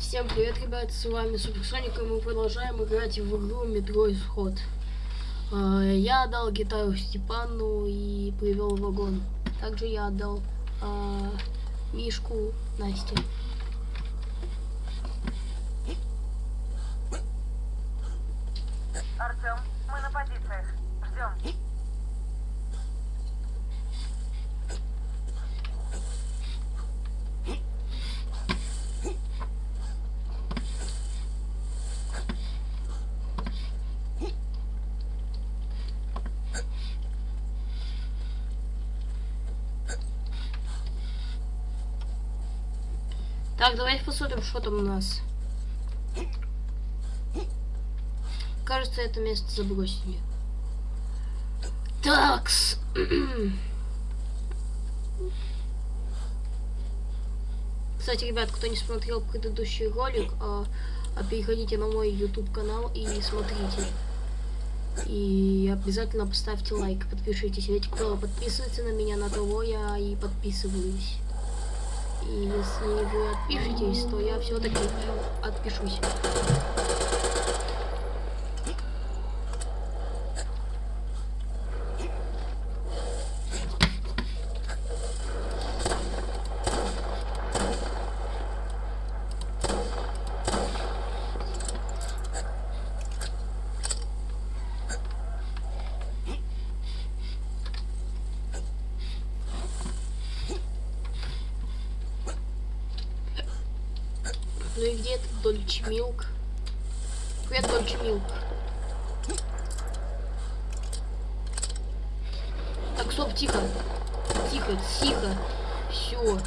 Всем привет, ребят, с вами Суперсоник, и мы продолжаем играть в игру Метро Исход. А, Я отдал гитару Степану и привел вагон. Также я отдал а, Мишку Насте. Артем, мы на позициях. Ждем. Так, давайте посмотрим, что там у нас. Кажется, это место забросили. Такс. Кстати, ребят, кто не смотрел предыдущий ролик, а, а переходите на мой YouTube канал и смотрите. И обязательно поставьте лайк, подпишитесь. Ведь кто подписывается на меня, на того я и подписываюсь. Если вы отпишетесь, то я все-таки отпишусь. Ну и где этот Дольче Милк? Привет, Дольче Милк. Так, стоп, тихо. Тихо, тихо. Все.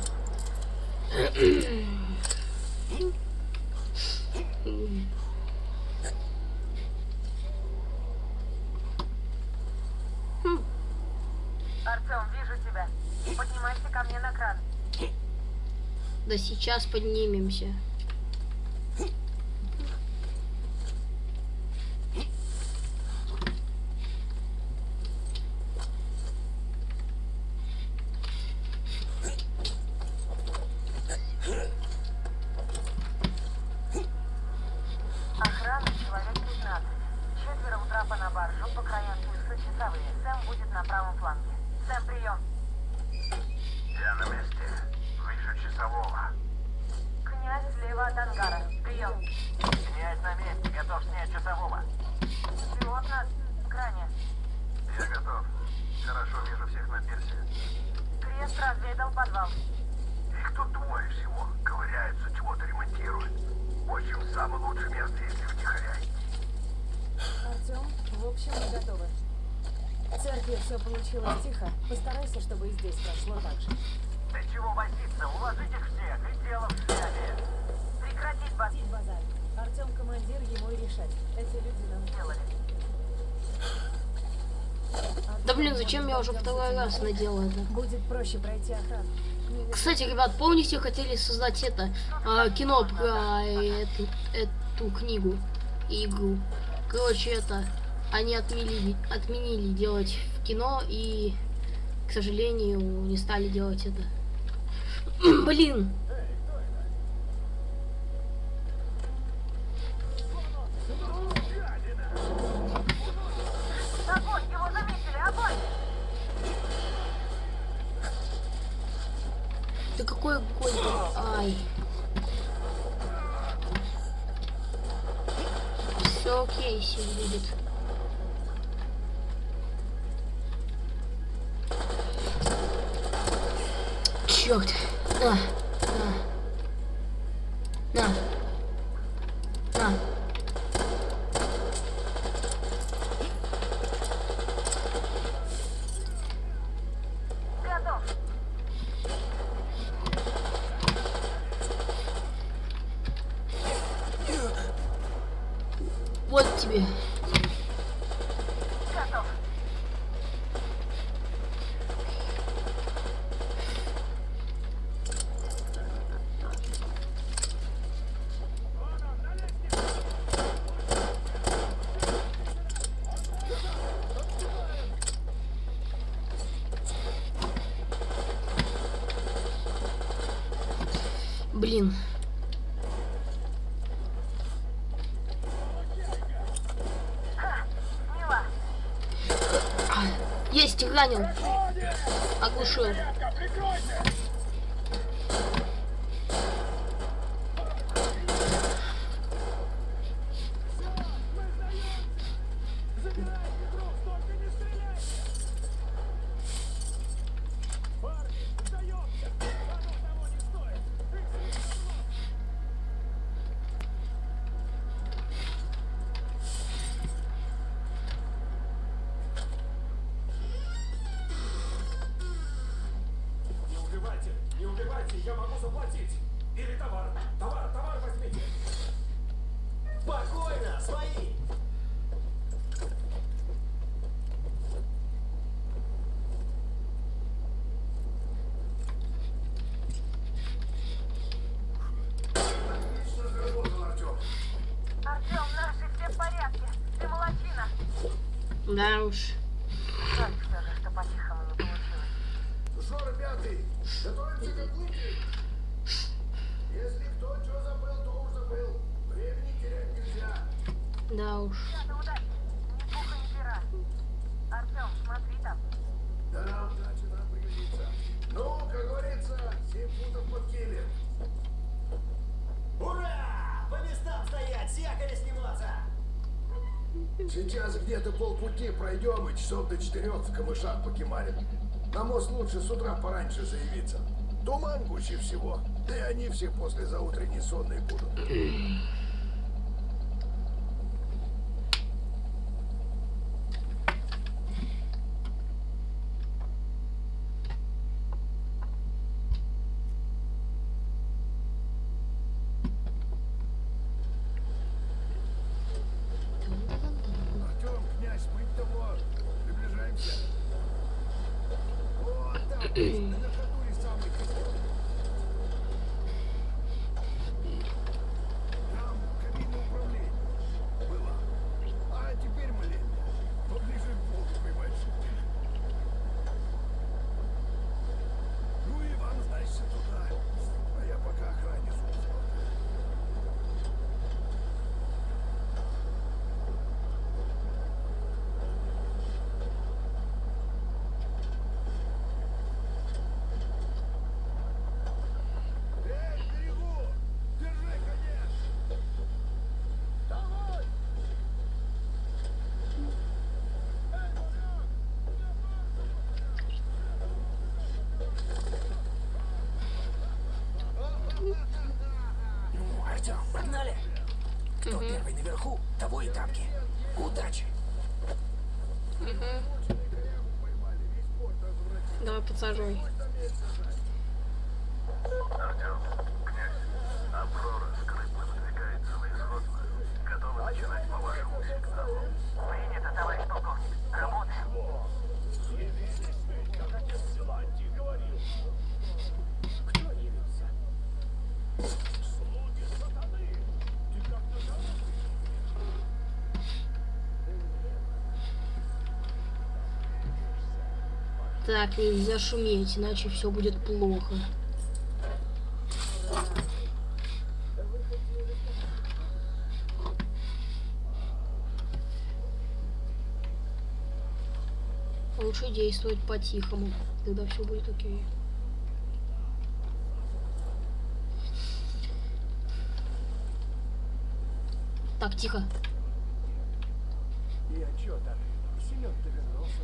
Артем, вижу тебя. Поднимайся ко мне на кран. Да сейчас поднимемся. Охрана человек 15. Четверо у трапа на баржу, по краям пульса часовые. Сэм будет на правом фланге. Сэм, прием. Я на месте. Вижу часового. Князь слева от ангара. Прием. Князь на месте. Готов снять часового. Пилот на кране. Я готов. Хорошо вижу всех на пирсе. Крест разведал подвал. Их тут двое всего. Ковыряются, чего-то ремонтируют. В общем, самое лучшее место, если втихаря идти. Артем, в общем, мы готовы. В церкви все получилось тихо. Постарайся, чтобы и здесь прошло так же. Да чего возиться? Уложить их всех и дело в связи. Прекратить. Тить базар. Артем командир, ему и решать. Эти люди нам Делали. Да блин, зачем я уже второй раз на наделала это? Будет проще пройти охрану. Кстати, ребят, помните, хотели создать это а, кино про эту, эту книгу и игру. Короче, это они отменили, отменили делать в кино и, к сожалению, не стали делать это. Блин, ты какой огонь? Ай. Все окей, все будет. Черт. На. На. На. На. Вот тебе. Блин. А, есть, ранен. Оглушил. Я могу заплатить. Или товар, товар, товар возьмите. Спокойно, свои. Отлично заработал, Артем. Артем, наши все в порядке. Ты молодчина. Да уж. Жаль же, что Что, ребята, готовимся к отплытию? Если кто что забыл, то уж забыл. Времени терять нельзя. Да уж. Ребята, удачи. Ни пуха, ни пера. Артем, смотри там. Да, удача нам пригодится. Ну, как говорится, семь футов под килем. Ура! По местам стоять, с якоря сниматься. Сейчас где-то полпути пройдем и часов до четырех в камышах покемарим. На мост лучше с утра пораньше заявиться. Туман гуще всего, да и они все после заутренней сонные будут. Артем, князь, мы того, приближаемся. Вот Наверху, того и тапки. Удачи. Давай подсаживай. Так, нельзя шуметь, иначе все будет плохо. Лучше действовать по-тихому, тогда все будет окей. Так, тихо. И а чё так? Вернулся.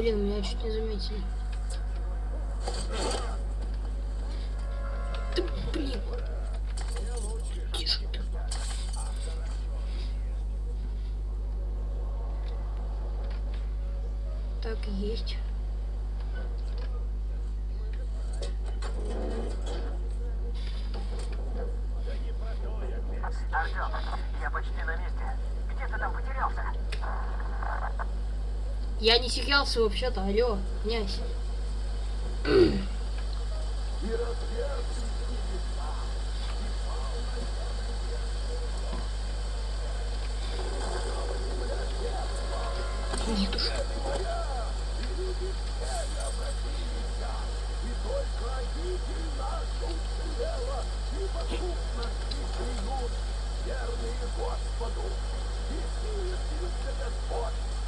Блин, меня чуть не заметили. Ты, блин. Тише ты. Так есть. Артем, я почти на месте. Где ты там потерялся? Я не терялся вообще-то, алло, князь. Дедушка.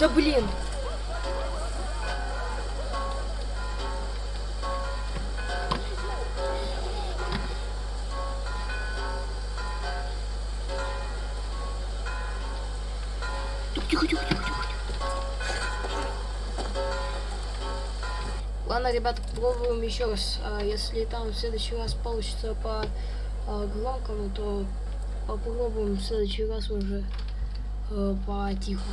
Да блин. Тихо, тихо, тихо, тихо. Ладно, ребята, попробуем еще раз. А, Если там в следующий раз получится по а, громкому, то попробуем в следующий раз уже э, по тихому.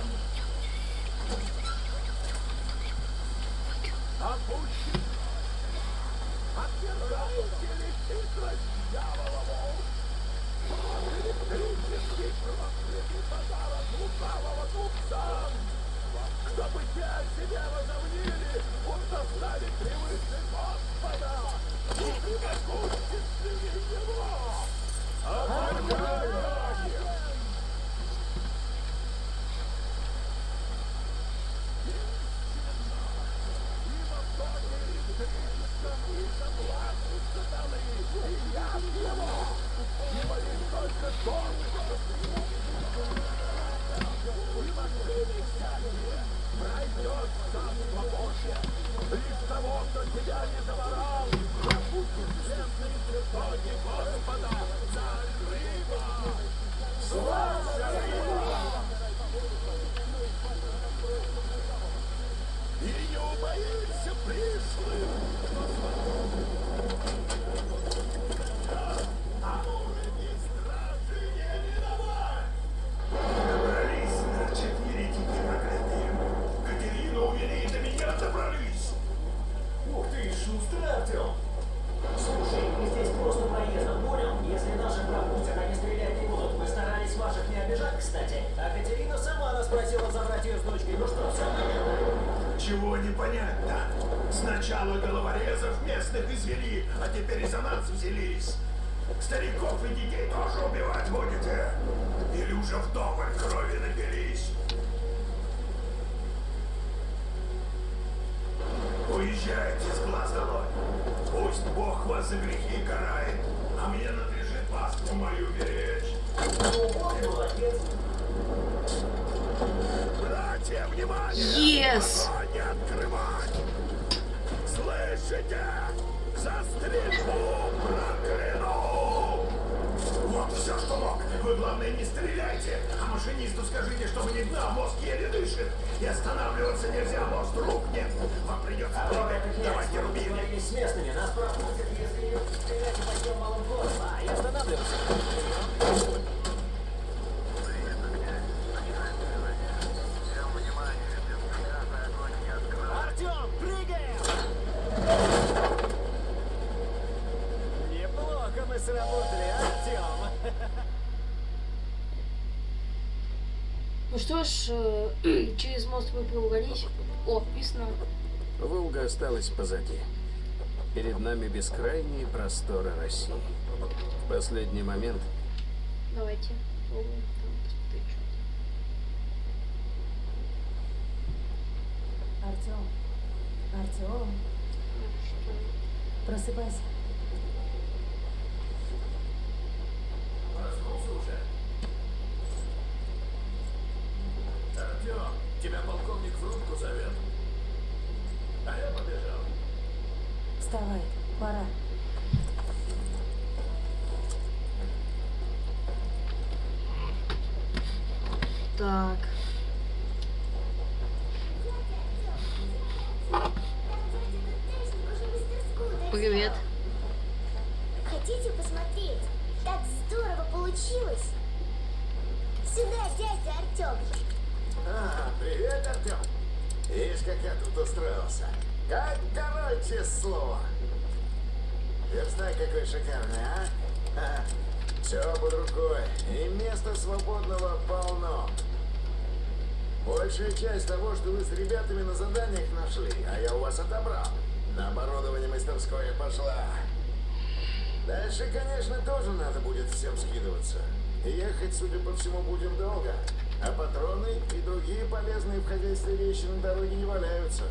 Стариков и детей тоже убивать будете? Или уже вдоволь крови напились? Уезжайте с глаз долой. Пусть Бог вас за грехи карает, а мне надлежит ласку мою беречь. Братья, внимание! Yes! Не открывать! Слышите? За стрельбу прокляну! Вот все, что мог. Вы, главное, не стреляйте. А машинисту скажите, чтобы не гнал, мозг еле дышит. И останавливаться нельзя, мост рук нет. Вам придется А князь, Давайте договорились с местными. Нас пропустят, если не стрелять пойдем малым ходом. А, и останавливаться. Артем, прыгаем! Неплохо мы сработали, Артем. Ну что ж, э, через мост мы пробрались. О, писано. Волга осталась позади. Перед нами бескрайние просторы России. В последний момент Давайте. Артем. Артем, просыпайся. Проснулся уже? Артем, тебя полковник в рубку зовет. А я побежал. Вставай, пора. Так. Слово. Верстак какой шикарный, а? Все под рукой. И места свободного полно. Большая часть того, что вы с ребятами на заданиях нашли, а я у вас отобрал. На оборудование мастерское пошла. Дальше, конечно, тоже надо будет всем скидываться. Ехать, судя по всему, будем долго. А патроны и другие полезные в хозяйстве вещи на дороге не валяются.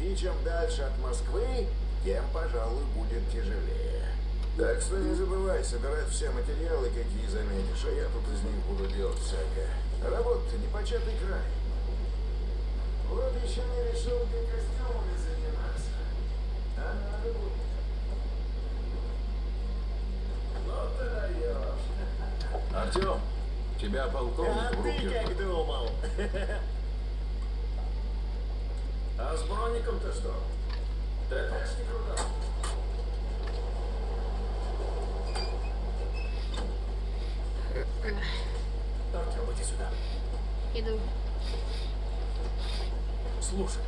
И чем дальше от Москвы, тем, пожалуй, будет тяжелее. Так что не забывай собирать все материалы, какие заметишь, а я тут из них буду делать всякое. Работа-то не початый край. Вот еще не решил, где костюмами заниматься. А надо будет. Ну ты даешь. Артем, тебя полковник А в ты как думал? А с броником-то что? ТТшник рудал. Артем, иди сюда. Иду. Слушай.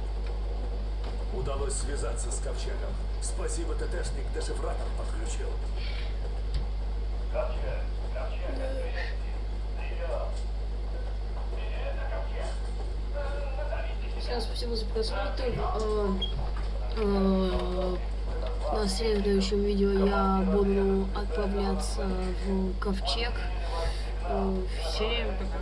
Удалось связаться с Ковчегом. Спасибо, ТТшник дешифратор подключил. Всем спасибо за просмотр. Э, э, На следующем видео я буду отправляться в ковчег. Э, Всем пока.